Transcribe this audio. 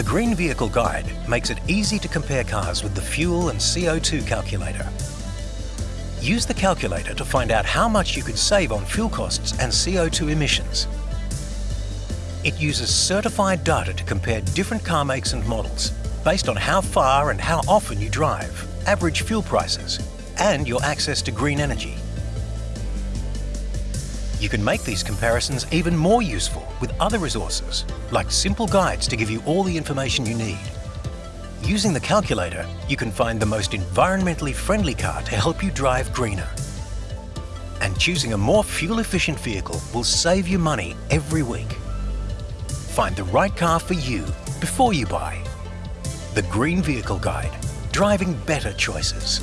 The Green Vehicle Guide makes it easy to compare cars with the fuel and CO2 calculator. Use the calculator to find out how much you could save on fuel costs and CO2 emissions. It uses certified data to compare different car makes and models based on how far and how often you drive, average fuel prices, and your access to green energy. You can make these comparisons even more useful with other resources, like simple guides to give you all the information you need. Using the calculator, you can find the most environmentally friendly car to help you drive greener. And choosing a more fuel-efficient vehicle will save you money every week. Find the right car for you before you buy. The Green Vehicle Guide. Driving better choices.